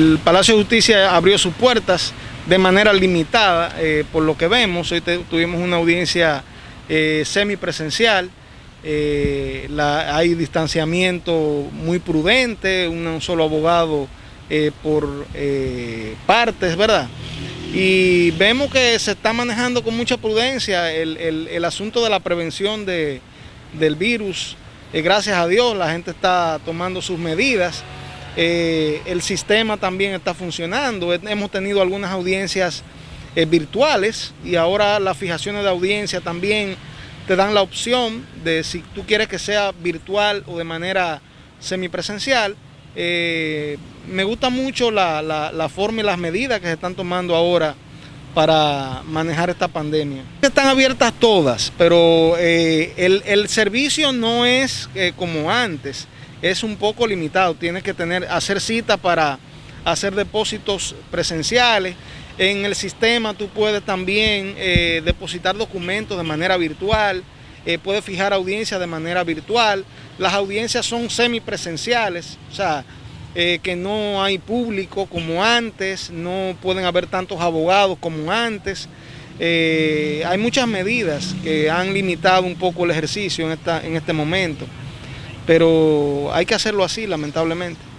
El Palacio de Justicia abrió sus puertas de manera limitada, eh, por lo que vemos. Hoy tuvimos una audiencia eh, semipresencial. Eh, hay distanciamiento muy prudente, un solo abogado por partes, ¿verdad? Y vemos que se está manejando con mucha prudencia el, asunto de la prevención del virus. gracias a Dios la gente está tomando sus medidas. Eh, el sistema también está funcionando. Hemos tenido algunas audiencias eh, virtuales y ahora las fijaciones de audiencia también te dan la opción de si tú quieres que sea virtual o de manera semipresencial. Eh, me gusta mucho la, forma y las medidas que se están tomando ahora para manejar esta pandemia. Están abiertas todas, pero el, el, servicio no es como antes es un poco limitado. Tienes que tener, hacer cita para hacer depósitos presenciales. En el sistema tú puedes también eh, depositar documentos de manera virtual, eh, puedes fijar audiencias de manera virtual. Las audiencias son semipresenciales, o sea, eh, que no hay público como antes, no pueden haber tantos abogados como antes. hay muchas medidas que han limitado un poco el ejercicio en, esta, en este momento pero hay que hacerlo así, lamentablemente.